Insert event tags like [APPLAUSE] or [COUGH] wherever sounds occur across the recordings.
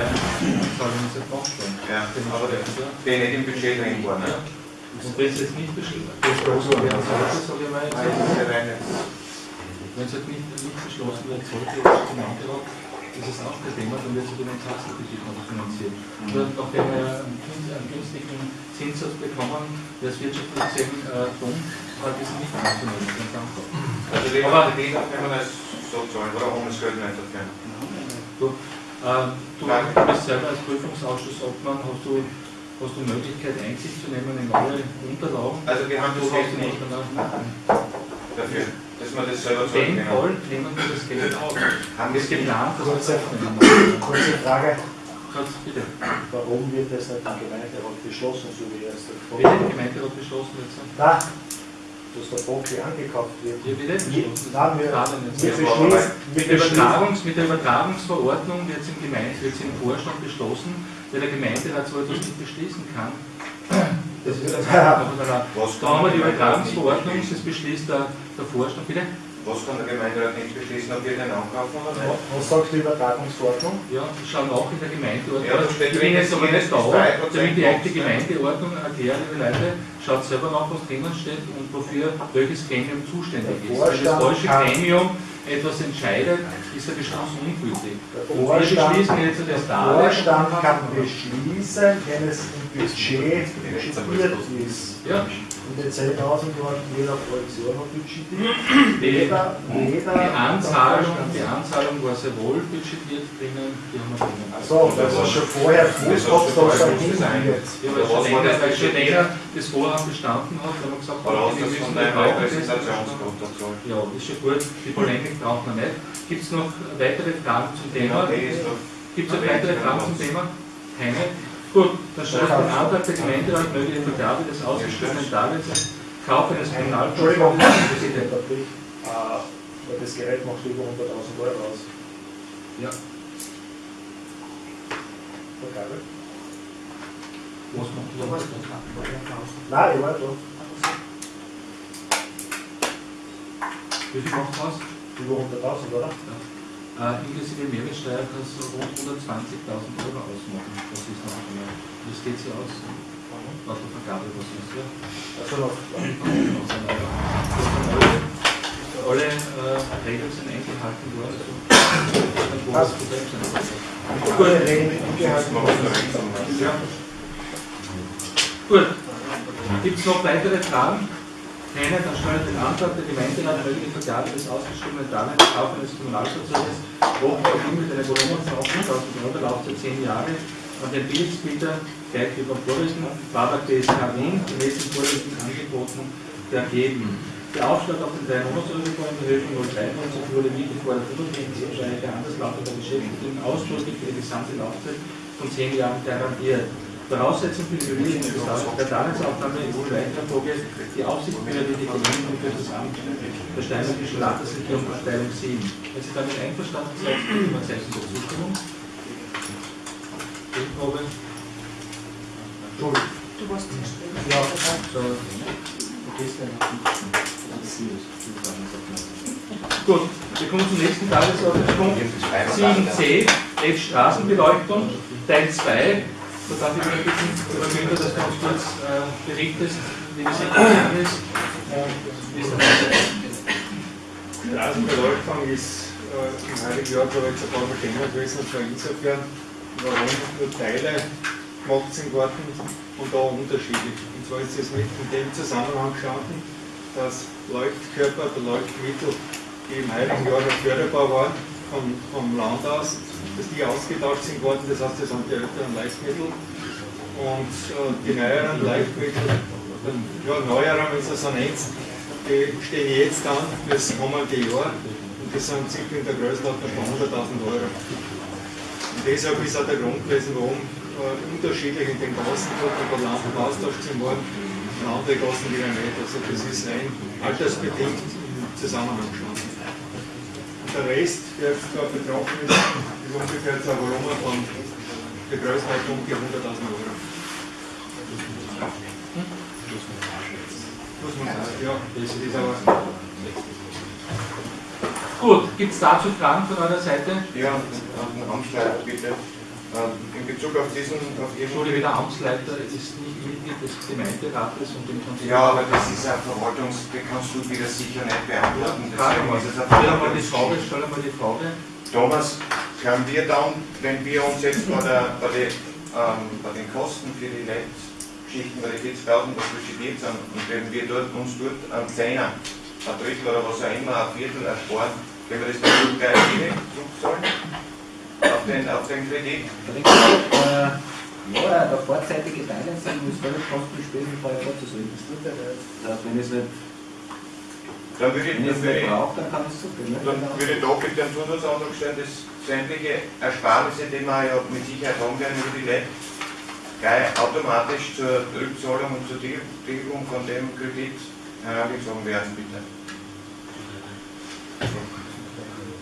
Ja. Ist ja gemacht worden. Ja, aber der, der nicht im Budget drin war, ne? Und das ist nicht beschlossen. Das sage ich mal jetzt. Nein, das ist ja rein jetzt. Wenn es halt nicht, nicht beschlossen wird, sollte jetzt der Gemeinderat, das ist auch kein Thema, dann wird sich den Taxenbetrieb noch finanzieren. Und nachdem wir einen, gün- einen günstigen Zinssatz bekommen, der es wirtschaftlich gesehen äh, dumm, hat das nicht anzunehmen. Also die die kann man das so zahlen, oder ohne das Geld nicht dafür. Du, ähm, du bist selber als Prüfungsausschussobmann, hast du, hast du Möglichkeit, Einsicht zu nehmen in alle Unterlagen? Also wir haben das Geld nicht dafür. dafür, dass man das selber dem kann. Fall nehmen wir das Geld auf. Haben wir Es geplant, dass wir das Kurze, aufnehmen. kurze Frage, Kannst bitte. warum wird das nicht im Gemeinderat beschlossen, so wie erst der Wie der Gemeinderat beschlossen jetzt? Dass der Bockli angekauft wird. Wie bitte? Je-. Nein, wir, wir Ja, Mit der, Übertragungs-, mit der Übertragungsverordnung wird es im, Gemeinde, wird's im Vorstand beschlossen, weil der Gemeinderat so etwas nicht beschließen kann. Das ist [LAUGHS] das Ja. Da haben wir die Übertragungsverordnung, das beschließt der, der Vorstand. Bitte? Was kann der Gemeinderat nicht beschließen, ob wir den ankaufen oder nicht? was sagt die Übertragungsverordnung? Ja, ich schaue nach in der Gemeindeordnung. Ja, steht drin, jetzt aber nicht da, bis 3% damit die Kosten. Gemeindeordnung erkläre, liebe Leute, schaut selber nach, was drinnen steht und wofür welches Gremium zuständig ist. Wenn das falsche kann- Gremium etwas entscheidet, ist der Beschluss ungültig. Der Und wir Vorstand, beschließen jetzt das der. Vorstand kann beschließen, wenn es im Budget budgetiert ist. Ja, Und die 10.000 waren jeder Fraktion noch budgetiert. die, Jeder, die. Anzahlung, die Anzahlung war sehr wohl budgetiert drinnen, die haben wir drinnen. So, das war schon vorher gewusst, ob es da so Das hingeht. Ja, weil schon länger, schon das Vorhaben bestanden hat, haben wir gesagt, du wir das müssen das. Ja, ist schon gut. Die Polemik braucht man nicht. Gibt es noch weitere Fragen zum Thema? Gibt es noch weitere Fragen zum Thema? Keine? Gut, dann ich den Antrag der Gemeinderat möge die Vergabe des ausgeschriebenen Darlehens Kauf eines. Präsident, äh, weil das Gerät macht über 100.000 Euro aus. Ja, Vergabe? was macht ihr? Nein, ich war da. Wie viel macht das? Über 100.000, oder? Äh, inklusive Mehrwertsteuer kann es so rund 120.000 Euro ausmachen. Das ist noch einmal. Das geht sich aus. Laut der Vergabe, was ist ja? Also noch. Alle äh, Regeln sind eingehalten worden, also sein. Gut, Regeln eingehalten. Ja. Gut. Gibt es noch weitere Fragen? Keine, dann stelle ich den Antrag der Gemeinderat möge die Vergabe des ausgeschriebenen Darlehens Kauf eines Kommunalfahrzeuges Wohnbau mit einer 8.000 Euro, Laufzeit 10 Jahre, an den Bildungsbieter gleich über Vorlesen, Babak BSK Wien, gemäß den vorliegenden Angeboten vergeben. Der Aufschlag auf den 3 Monatsübergang in Höhe von 0,93 wurde wie gefordert unabhängig wahrscheinlich der Anderslauf der Beschäftigten ausdrücklich für die gesamte Laufzeit von 10 Jahren garantiert. Voraussetzung für die Bewilligung der Darlehensaufnahme ist die weitere Folge die Aufsichtsbehörde die Genehmigung für das Amt der Steinmärkischen Landesregierung Verteilung 7. Wenn Sie damit einverstanden sind, geben wir Zeichen der Zustimmung. Gegenprobe. Entschuldigung. Du warst nicht drin. Ja, So, Gut, wir kommen zum nächsten Tagesordnungspunkt. 7c, F Straßenbeleuchtung, Teil 2. Da darf ich mich bitten, Herr Günther, dass du uns kurz äh, berichtest, wie die Situation ist und wie es dann weitergeht. Straßenbeleuchtung ist äh, im heiligen Jahr, glaube ich, jetzt ein paar Mal Thema gewesen, und zwar insofern, warum nur Teile gemacht sind worden und da unterschiedlich. Und zwar ist es mit in dem Zusammenhang gestanden, dass Leuchtkörper oder Leuchtmittel, die im heiligen Jahr noch förderbar waren, vom, vom Land aus, dass die ausgetauscht sind worden, das heißt, das sind die älteren Leuchtmittel und äh, die neueren Leuchtmittel, ja, neueren, wenn du so nennst, die stehen jetzt an fürs kommende Jahr und die sind circa in der Größenordnung von 100.000 Euro. Und deshalb ist auch der Grund gewesen, warum äh, unterschiedlich in den Gassengruppen von Land und Austausch sind worden und andere Gassen wieder nicht. Also das ist rein altersbedingt im Zusammenhang gestanden. Der Rest, der da betroffen ist, ist ungefähr so ein Volumen von der Größenordnung um die 100.000 Euro. Muss man sagen, ja, das ist aber Gut, gibt es dazu Fragen von eurer Seite? Ja, Amtsleiter, bitte. Ähm, In Bezug auf diesen, auf Ihren Entschuldige, der Amtsleiter ist nicht Mitglied des Gemeinderates und dem Konzern. Ja, aber das ist eine Verwaltungs, die kannst du wieder sicher nicht beantworten. Deswegen ist es eine stell einmal die Frage, stell einmal die Frage. Thomas, können wir dann, wenn wir uns jetzt bei, der, bei, den, ähm, bei den Kosten für die LED-Geschichten, bei den 40.000, was budgetiert sind, und wenn wir dort, uns dort einen Zehner, ein Drittel oder was auch immer, ein Viertel ersparen, können wir das dann gleich zurückzahlen? Auf den, auf den Kredit? Äh, ja, der vorzeitige Teileinzahlung ist völlig kostenspielig vorher vorzusorgen. Das er nicht. Heißt, wenn ich es nicht, Dann würde ich, wenn ich dann würde nicht ich, brauche, dann kann ich es zurück. Ne? dann würde ich bitte einen Zusatzantrag stellen, dass sämtliche Ersparnisse, die wir ja mit Sicherheit haben werden über die LED, gleich automatisch zur Rückzahlung und zur Tilgung von dem Kredit herangezogen werden, bitte.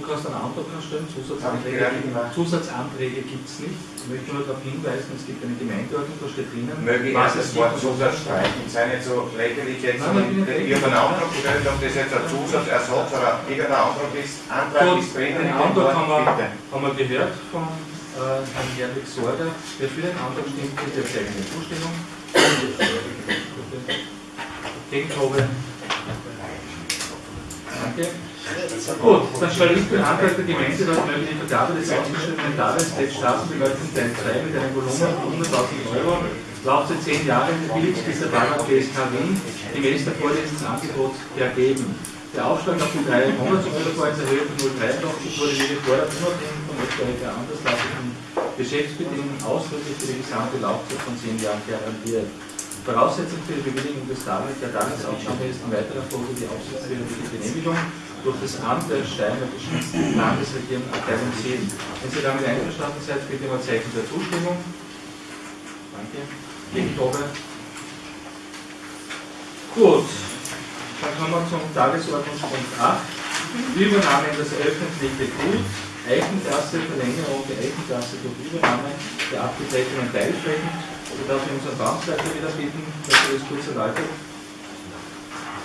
Du kannst einen Antrag noch stellen, Hab ich Zusatzanträge. Zusatzanträge gibt es nicht. Ich möchte nur darauf hinweisen, es gibt eine Gemeindeordnung, da steht drinnen, Möge ich was das Wort. Zusatz streichen, sei nicht so lächerlich jetzt. Nein, nein, ich bin nicht Ich habe einen Antrag gestellt, ob das jetzt ein Zusatzersatz oder irgendein Antrag ist. Antrag Gut, ist drinnen den Antrag haben wir, bitte. haben wir gehört von äh, Herrn Herwig Sorger. Wer für den Antrag stimmt, bitte zeigen die Zustimmung. Gegenprobe. Danke. Gut, dann stelle ich den Antrag der Gemeinderat mögliche Vergabe des ausgeschriebenen Darlehens des Straßenbeleuchtung Teil 2 mit einem Volumen von 100.000 Euro, Laufzeit 10 Jahre, billigst bis der Bahnhof GSK Wien, gemäß der vorlesenden Angebot ergeben. Der Aufschlag auf die drei Monatsüberfalls in Höhe von 0,83 wurde wie gefordert unabhängig von etwaiger anderslautigen Geschäftsbedingungen ausdrücklich für die gesamte Laufzeit von 10 Jahren garantiert. Voraussetzung für die Bewilligung des Darlehens der Darlehensaufnahme ist in weiterer Folge die aufsichtsrechtliche Genehmigung durch das Amt der Steiermarkischen Landesregierung Abteilung 7. Wenn Sie damit einverstanden seid, bitte mal Zeichen der Zustimmung. Danke. Gegenprobe. Gut. Dann kommen wir zum Tagesordnungspunkt 8. Übernahme in das öffentliche Gut. Eichengasse, Verlängerung der Eichengasse durch Übernahme der abgetretenen Teilflächen. Ich darf ich unseren Baumsleiter wieder bitten, dass er das kurz erläutert.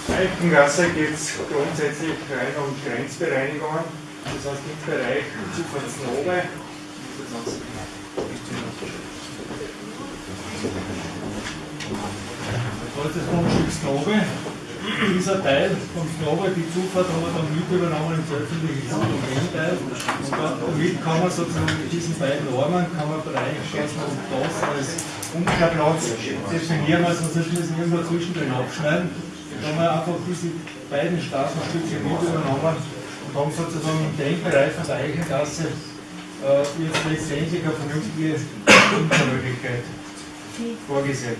Alpengasse geht es grundsätzlich rein um Grenzbereinigungen, das heißt im Bereich Zufahrtsnobe. Das ist das Grundstück Snobe. Dieser Teil vom Snobe, die Zufahrt haben wir dann mit übernommen ins öffentliche Gut und den Teil. Und da- damit kann man sozusagen mit diesen beiden Armen kann man Bereichsstraßen und das als Umkehrplatz definieren, also sonst müssen wir irgendwo zwischendrin abschneiden. Da haben wir einfach diese beiden Straßenstücke mit übernommen und haben sozusagen in dem Bereich von der Eichengasse äh, jetzt letztendlich eine vernünftige Untermöglichkeit vorgesehen.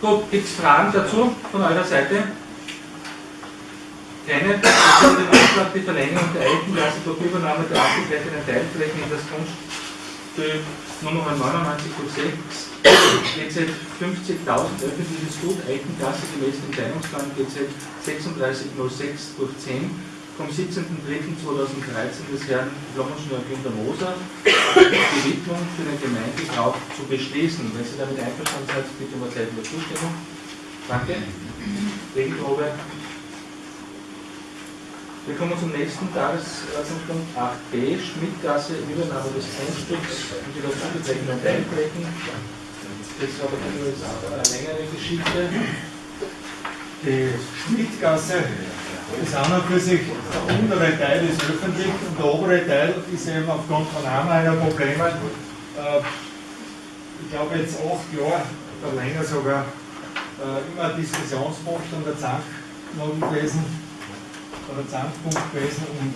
Gut, gibt es Fragen dazu von eurer Seite? Keine. Ich stelle den Antrag, die Verlängerung der Eichengasse durch Übernahme der abgetretenen Teilflächen in das Grundstück Nummer 99 durch 6 GZ 50.000 öffentliches Gut, Eichengasse gemäß dem Teilungsplan GZ 3606 durch 10 vom 17.03.2013 des Herrn Blommenschnur Günter Moser die Widmung für den Gemeindebrauch zu beschließen. Wenn Sie damit einverstanden sind, bitte um Zeit der Zustimmung. Danke. Gegenprobe. Wir kommen zum nächsten Tagesordnungspunkt 8b, Schmidtgasse, Übernahme des Grundstücks und die dazugezogenen Teilflächen. Das ist eine längere Geschichte. Die Schmidtgasse ist an und für sich, der untere Teil ist öffentlich und der obere Teil ist eben aufgrund von einer Probleme, äh, ich glaube jetzt acht Jahre oder länger sogar, äh, immer Diskussionspunkt und der Zank noch gewesen, oder Zankpunkt gewesen. Und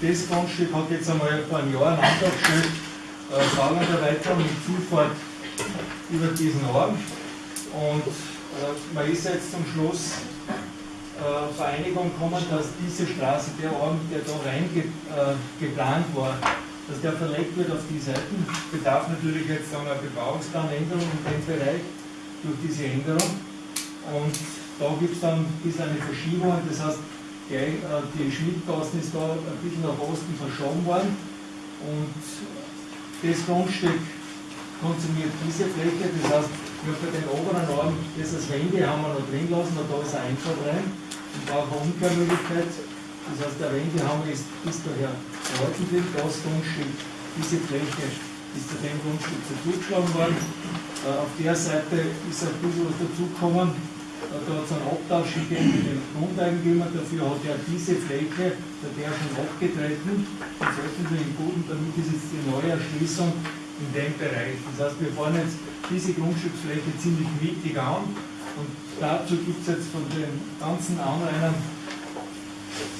das Grundstück hat jetzt einmal vor einem Jahr einen Antrag gestellt, äh, Bauerweiterung mit Zufahrt über diesen Ort. Und äh, man ist jetzt zum Schluss äh, Vereinigung gekommen, dass diese Straße, der Arm, der da rein ge, äh, war, dass der verlegt wird auf die Seiten, bedarf natürlich jetzt einer Bebauungsplanänderung in dem Bereich durch diese Änderung. Und da gibt es dann ein bisschen eine Verschiebung, das heißt, die, äh, die Schnittgassen ist da ein bisschen nach Osten verschoben worden und das Grundstück konsumiert diese Fläche, das heißt, wir für den oberen Arm, das als Wände haben wir noch drin lassen, da ist ein Einfahrt rein und auch eine Umkehrmöglichkeit. Das heißt, der Wände haben ist bis daher erhalten das Grundstück, diese Fläche ist zu dem Grundstück zugeschlagen worden. Äh, auf der Seite ist ein bisschen was dazugekommen. Äh, Da hat es einen Abtausch gegeben mit dem Grundeigentümer, dafür hat er diese Fläche, der der schon abgetreten, ins öffentlichen Boden, damit ist jetzt die neue Erschließung in dem Bereich. Das heißt, wir fahren jetzt diese Grundstücksfläche ziemlich mittig an und dazu gibt es jetzt von den ganzen Anrainern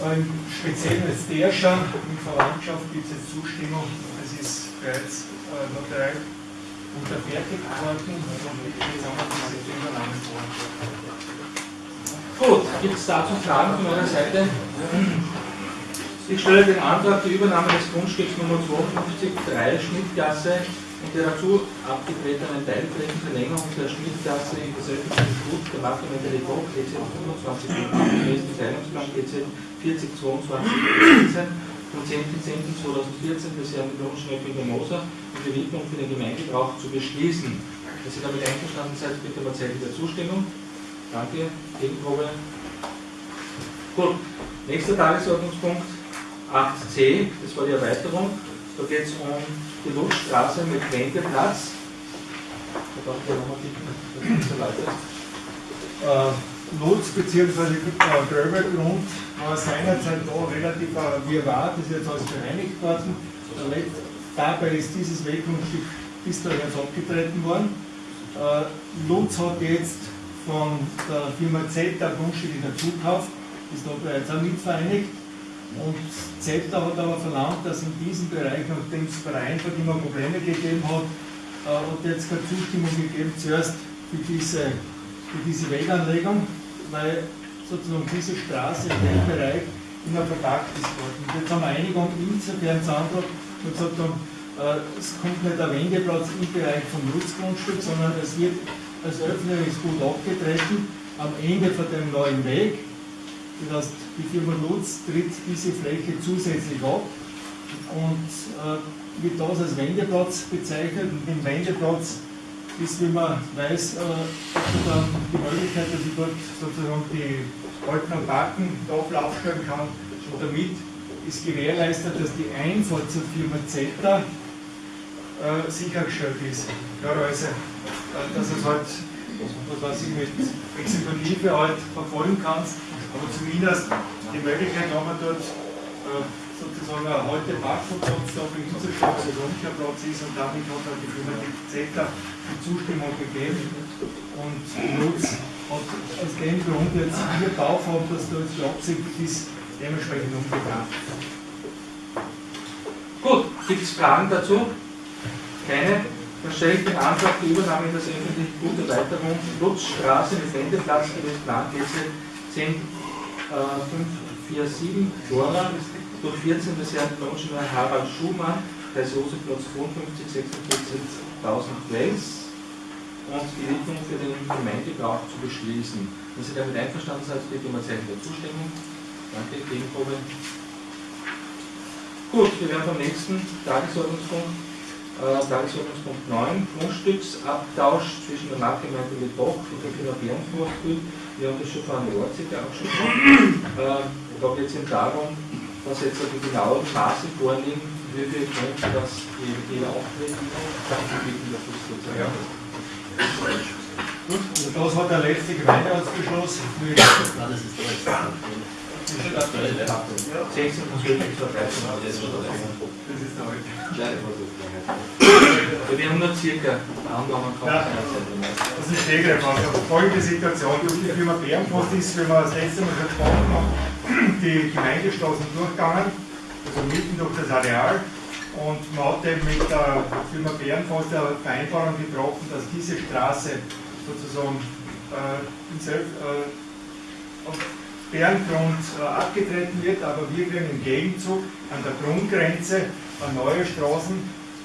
ein spezielles der schon, in Verwandtschaft gibt es jetzt Zustimmung, das ist bereits äh, notariell unterfertigt worden und jetzt haben wir diese Übernahme vor. Gut, gibt es dazu Fragen von meiner Seite? Ich stelle den Antrag die Übernahme des Grundstücks Nummer 52, 3 Schnittgasse und der dazu abgetretenen Teilflächenverlängerung der Schnittgasse in das öffentliche Gut der Nachgemeinde Depot GZ 25 gemäß dem Teilungsplan GZ 4022 vom 10.10.2014 des Herrn Lohnschnöffel Moser um die Widmung für den Gemeindebrauch zu beschließen. Wenn Sie damit einverstanden seid, bitte mal Zeichen der Zustimmung. Danke. Gegenprobe. Gut. Nächster Tagesordnungspunkt 8c, das war die Erweiterung. Da geht es um die Lutschstraße mit Wendeplatz. Da darf ich nochmal bitten, dass äh, Lutz bzw. Äh, Gröbelgrund war seinerzeit da relativ äh, Wirrwarr, das ist jetzt alles bereinigt worden. Der Dabei ist dieses Weggrundstück bis da jetzt abgetreten worden. Lutz hat jetzt von der Firma Zeta Grundstücke dazu gekauft, ist da bereits auch mitvereinigt. Und Zeta hat aber verlangt, dass in diesem Bereich, nachdem es bei der Einfahrt immer Probleme gegeben hat, äh, hat jetzt keine Zustimmung gegeben, zuerst für diese, für diese Weganlegung, weil sozusagen diese Straße in dem Bereich immer verpackt ist worden. Und jetzt haben wir Einigung insofern Sandro und gesagt haben, äh, es kommt nicht der Wendeplatz im Bereich vom Nutzgrundstück, sondern es wird als öffentliches Gut abgetreten am Ende von dem neuen Weg. Das heißt, die Firma Lutz tritt diese Fläche zusätzlich ab und äh, wird das als Wendeplatz bezeichnet. Und im Wendeplatz ist, wie man weiß, äh, die Möglichkeit, dass ich dort sozusagen die alten Backen da aufstellen kann. Und damit ist gewährleistet, dass die Einfahrt zur Firma Zeta äh, sichergestellt ist. Klarerweise, äh, dass es halt, was ich, mit Exekutive halt verfolgen kannst, aber zumindest die Möglichkeit haben wir dort äh, sozusagen ein heute Parkplatz da für Inselstraße, also Umkehrplatz ist und damit hat halt die Firma Zeta die Zustimmung gegeben und Lutz hat aus dem Grund jetzt hier Bauform, dass da jetzt die Absicht ist, dementsprechend umgegangen. Gut, gibt es Fragen dazu? Keine? Dann stelle ich den Antrag die Übernahme in das öffentliche Gut Erweiterung Lutzstraße mit Wendeplatz gemäß Plan GZ 10547 Dora durch 14 des Herrn Lohnschneider Harald Schumann, Kreis Josefplatz 55 46.000 Wels und die Widmung für den Gemeindebrauch zu beschließen. Wenn Sie damit einverstanden sind, bitte um ein Zeichen der Zustimmung. Danke, Gegenprobe. Gut, wir werden vom nächsten Tagesordnungspunkt, äh, Tagesordnungspunkt 9, Grundstücksabtausch zwischen der Nachgemeinde mit Boch und der Firma Bärenforstgut. Wir haben das schon vor einer Jahrzehnte auch schon gemacht. Äh, da geht es eben darum, dass jetzt die genauen Maße vorliegen, wie viel Grund das jeder auftritt. Danke, bitten, dass das Ja. Gut, also das hat der letzte Gemeinderatsbeschluss mit 16 und 12 bis 13 das ist der alte. Wir haben nur circa Angaben Ja. Das ist Stegreif. Also folgende Situation. Die Firma Bärenpost ist, wenn wir das letzte Mal gesprochen haben, die Gemeindestraßen durchgegangen, also mitten durch das Areal. Und man hat eben mit der Firma Bärenpost eine Vereinbarung getroffen, dass diese Straße sozusagen äh, in Selb, äh, Bärengrund äh, abgetreten wird, aber wir kriegen im Gegenzug an der Grundgrenze äh, neue Straßen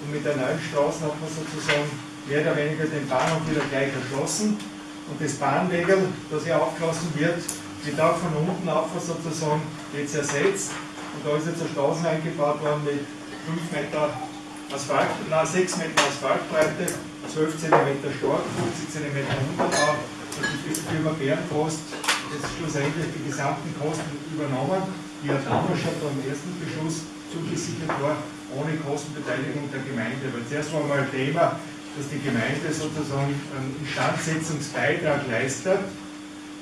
und mit den neuen Straßen hat man sozusagen mehr oder weniger den Bahnhof wieder gleich erschlossen. Und das Bahnwegel, das hier aufgelassen wird, wird auch von unten auf sozusagen jetzt ersetzt. Und da ist jetzt eine Straße eingebaut worden mit 5 Meter Asphalt, nein, 6 Meter Asphaltbreite, 12 cm stark, 50 cm Unterbau. Und die Firma Bärenpost jetzt schlussendlich die gesamten Kosten übernommen, die ja damals schon beim ersten Beschluss zugesichert war. ohne Kostenbeteiligung der Gemeinde. Weil zuerst war mal Thema, dass die Gemeinde sozusagen einen Instandsetzungsbeitrag leistet,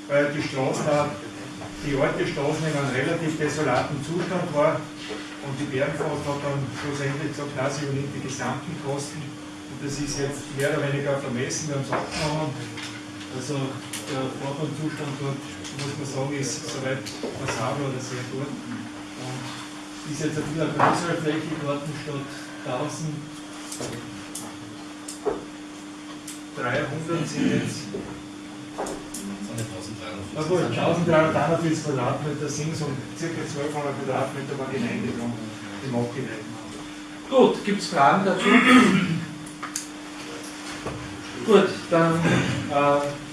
weil die Straßen, die alte Straßen in einem relativ desolaten Zustand war und die Bärenfahrt hat dann schlussendlich gesagt, na, sie übernimmt die gesamten Kosten und das ist jetzt mehr oder weniger vermessen, wir haben es abgenommen. Also der Fahrbahnzustand dort, muss man sagen, ist soweit passabel oder sehr gut. Und ist jetzt ein bisschen eine größere Fläche geworden statt 1000. 300 sind jetzt na gut, 1341 Quadratmeter sind es und ca. 1200 Quadratmeter war Gemeinde drum, die abgeleitet haben. Gut, gibt es Fragen dazu? Gut, dann äh,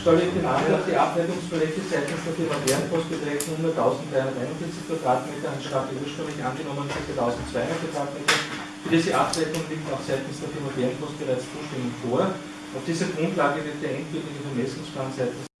stelle ich den Antrag, die Abwertungsprojekte seitens der Firma Bärenpost beträgt 100.341 Quadratmeter anstatt ursprünglich angenommen ca. 1.200 Quadratmeter. Für diese Abwertung liegt auch seitens der Firma Bärenpost bereits Zustimmung vor. Auf dieser Grundlage wird der endgültige Vermessungsplan seitens